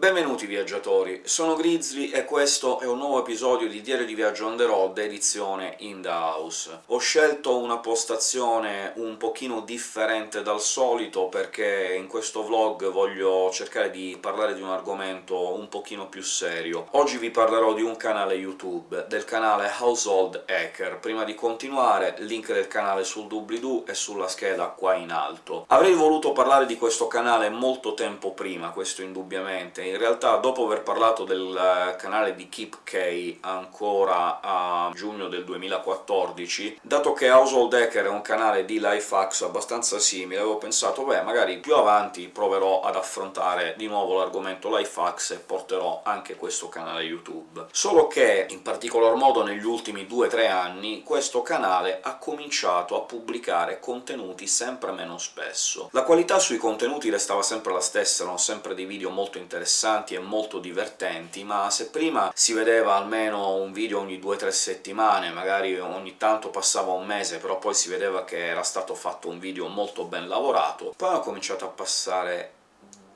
Benvenuti viaggiatori, sono Grizzly e questo è un nuovo episodio di Diario di Viaggio on the road, edizione in the house. Ho scelto una postazione un pochino differente dal solito, perché in questo vlog voglio cercare di parlare di un argomento un pochino più serio. Oggi vi parlerò di un canale YouTube, del canale Household Hacker. Prima di continuare, link del canale sul doobly-doo e sulla scheda qua in alto. Avrei voluto parlare di questo canale molto tempo prima, questo indubbiamente, in realtà dopo aver parlato del eh, canale di Keep K ancora a giugno del 2014, dato che Household Hacker è un canale di life hacks abbastanza simile, avevo pensato beh, magari più avanti proverò ad affrontare di nuovo l'argomento life hacks e porterò anche questo canale YouTube. Solo che, in particolar modo negli ultimi 2-3 anni, questo canale ha cominciato a pubblicare contenuti sempre meno spesso. La qualità sui contenuti restava sempre la stessa, erano sempre dei video molto interessanti, interessanti e molto divertenti, ma se prima si vedeva almeno un video ogni 2-3 settimane, magari ogni tanto passava un mese, però poi si vedeva che era stato fatto un video molto ben lavorato, poi ho cominciato a passare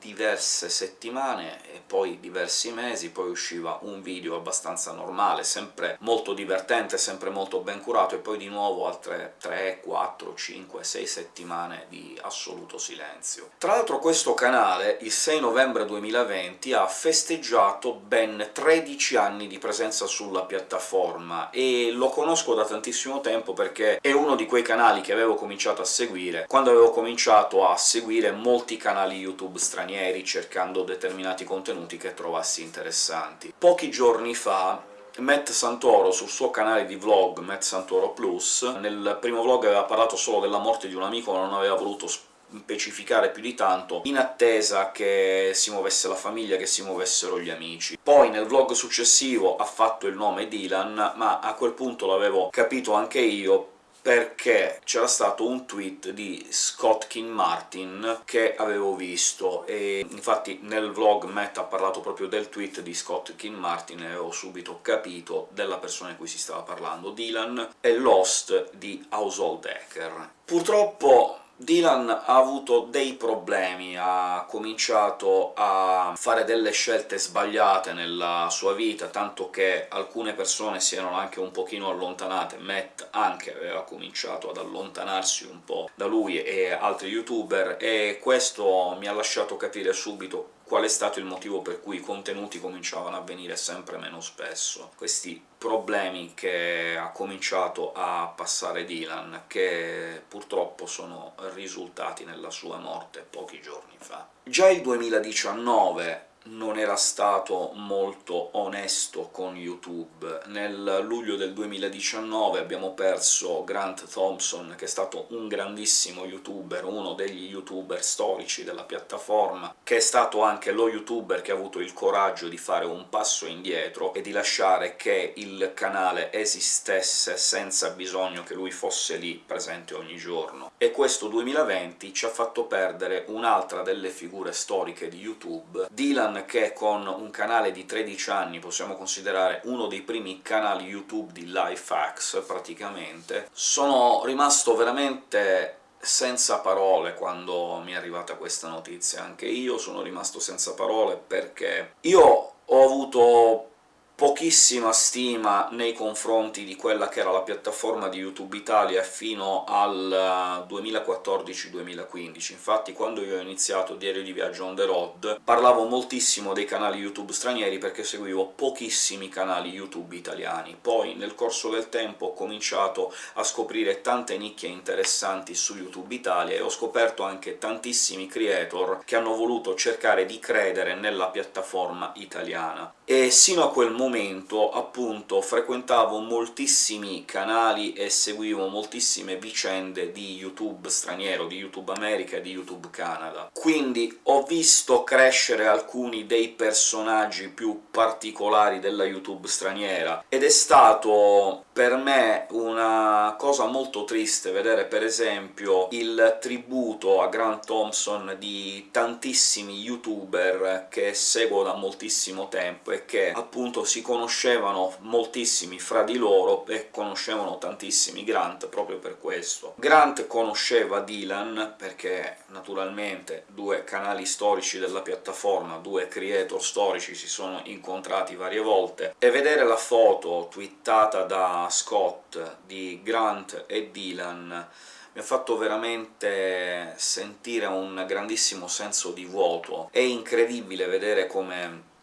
diverse settimane e poi diversi mesi, poi usciva un video abbastanza normale, sempre molto divertente, sempre molto ben curato, e poi di nuovo altre 3, 4, 5, 6 settimane di assoluto silenzio. Tra l'altro questo canale, il 6 novembre 2020, ha festeggiato ben 13 anni di presenza sulla piattaforma, e lo conosco da tantissimo tempo perché è uno di quei canali che avevo cominciato a seguire quando avevo cominciato a seguire molti canali YouTube stranieri stranieri cercando determinati contenuti che trovassi interessanti. Pochi giorni fa Matt Santoro, sul suo canale di vlog Matt Santoro Plus, nel primo vlog aveva parlato solo della morte di un amico, ma non aveva voluto specificare più di tanto, in attesa che si muovesse la famiglia, che si muovessero gli amici. Poi nel vlog successivo ha fatto il nome Dylan, ma a quel punto l'avevo capito anche io, perché c'era stato un tweet di Scott King Martin che avevo visto, e infatti nel vlog Matt ha parlato proprio del tweet di Scott King Martin e ho subito capito della persona di cui si stava parlando. Dylan è l'host di Household Hacker. Purtroppo Dylan ha avuto dei problemi, ha cominciato a fare delle scelte sbagliate nella sua vita, tanto che alcune persone si erano anche un pochino allontanate, Matt anche aveva cominciato ad allontanarsi un po' da lui e altri youtuber, e questo mi ha lasciato capire subito qual è stato il motivo per cui i contenuti cominciavano a venire sempre meno spesso. Questi problemi che ha cominciato a passare Dylan, che purtroppo sono risultati nella sua morte pochi giorni fa. Già il 2019 non era stato molto onesto con YouTube. Nel luglio del 2019 abbiamo perso Grant Thompson, che è stato un grandissimo youtuber, uno degli youtuber storici della piattaforma, che è stato anche lo youtuber che ha avuto il coraggio di fare un passo indietro e di lasciare che il canale esistesse senza bisogno che lui fosse lì presente ogni giorno. E questo 2020 ci ha fatto perdere un'altra delle figure storiche di YouTube, Dylan che con un canale di 13 anni possiamo considerare uno dei primi canali YouTube di life hacks, praticamente, sono rimasto veramente senza parole quando mi è arrivata questa notizia. Anche io sono rimasto senza parole, perché io ho avuto pochissima stima nei confronti di quella che era la piattaforma di YouTube Italia fino al 2014-2015. Infatti quando io ho iniziato Diario di Viaggio on the road parlavo moltissimo dei canali YouTube stranieri perché seguivo pochissimi canali YouTube italiani. Poi nel corso del tempo ho cominciato a scoprire tante nicchie interessanti su YouTube Italia e ho scoperto anche tantissimi creator che hanno voluto cercare di credere nella piattaforma italiana. E sino a quel momento appunto, frequentavo moltissimi canali e seguivo moltissime vicende di YouTube straniero, di YouTube America e di YouTube Canada. Quindi ho visto crescere alcuni dei personaggi più particolari della YouTube straniera, ed è stato per me una cosa molto triste vedere per esempio il tributo a Grant Thompson di tantissimi youtuber che seguo da moltissimo tempo che appunto si conoscevano moltissimi fra di loro e conoscevano tantissimi Grant proprio per questo. Grant conosceva Dylan perché, naturalmente, due canali storici della piattaforma, due creator storici si sono incontrati varie volte, e vedere la foto twittata da Scott di Grant e Dylan mi ha fatto veramente sentire un grandissimo senso di vuoto. È incredibile vedere come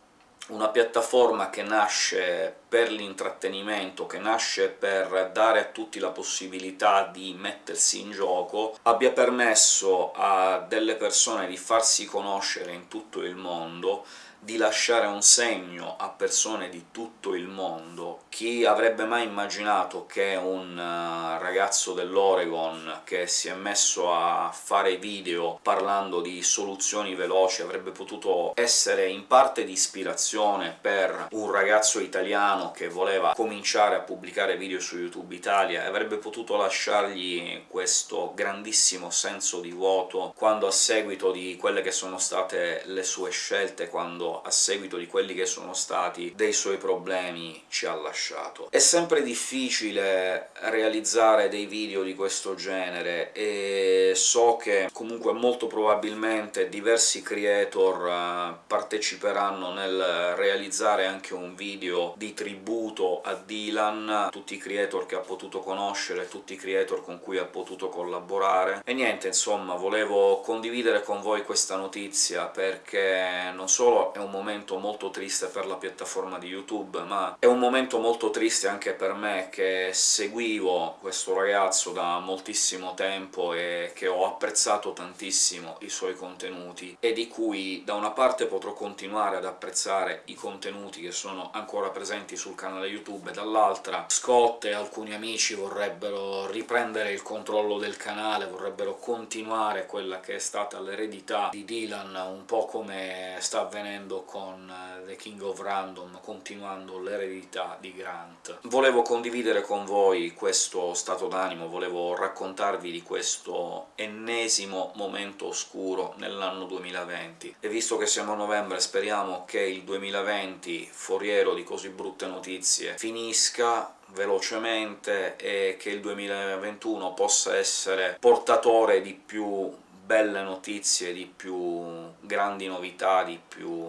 una piattaforma che nasce per l'intrattenimento, che nasce per dare a tutti la possibilità di mettersi in gioco, abbia permesso a delle persone di farsi conoscere in tutto il mondo, di lasciare un segno a persone di tutto il mondo. Chi avrebbe mai immaginato che un eh, ragazzo dell'Oregon che si è messo a fare video parlando di soluzioni veloci avrebbe potuto essere in parte di ispirazione per un ragazzo italiano che voleva cominciare a pubblicare video su YouTube Italia, e avrebbe potuto lasciargli questo grandissimo senso di vuoto quando a seguito di quelle che sono state le sue scelte, quando a seguito di quelli che sono stati dei suoi problemi ci ha lasciato. È sempre difficile realizzare dei video di questo genere, e so che comunque molto probabilmente diversi creator eh, parteciperanno nel realizzare anche un video di tributo a Dylan, tutti i creator che ha potuto conoscere, tutti i creator con cui ha potuto collaborare, e niente, insomma, volevo condividere con voi questa notizia perché non solo è un momento molto triste per la piattaforma di YouTube, ma è un momento molto triste anche per me, che seguivo questo ragazzo da moltissimo tempo e che ho apprezzato tantissimo i suoi contenuti, e di cui da una parte potrò continuare ad apprezzare i contenuti che sono ancora presenti sul canale YouTube, e dall'altra Scott e alcuni amici vorrebbero riprendere il controllo del canale, vorrebbero continuare quella che è stata l'eredità di Dylan, un po' come sta avvenendo concludendo con eh, The King of Random, continuando l'eredità di Grant. Volevo condividere con voi questo stato d'animo, volevo raccontarvi di questo ennesimo momento oscuro nell'anno 2020, e visto che siamo a novembre speriamo che il 2020, foriero di così brutte notizie, finisca velocemente e che il 2021 possa essere portatore di più belle notizie, di più grandi novità, di più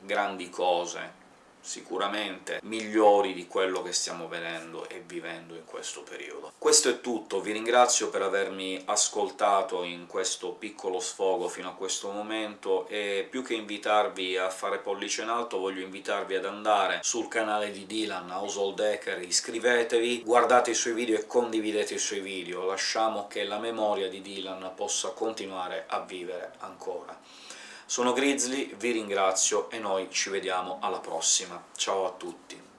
grandi cose sicuramente migliori di quello che stiamo vedendo e vivendo in questo periodo. Questo è tutto, vi ringrazio per avermi ascoltato in questo piccolo sfogo fino a questo momento, e più che invitarvi a fare pollice in alto voglio invitarvi ad andare sul canale di Dylan, Household Hacker, iscrivetevi, guardate i suoi video e condividete i suoi video, lasciamo che la memoria di Dylan possa continuare a vivere ancora. Sono Grizzly, vi ringrazio e noi ci vediamo alla prossima. Ciao a tutti!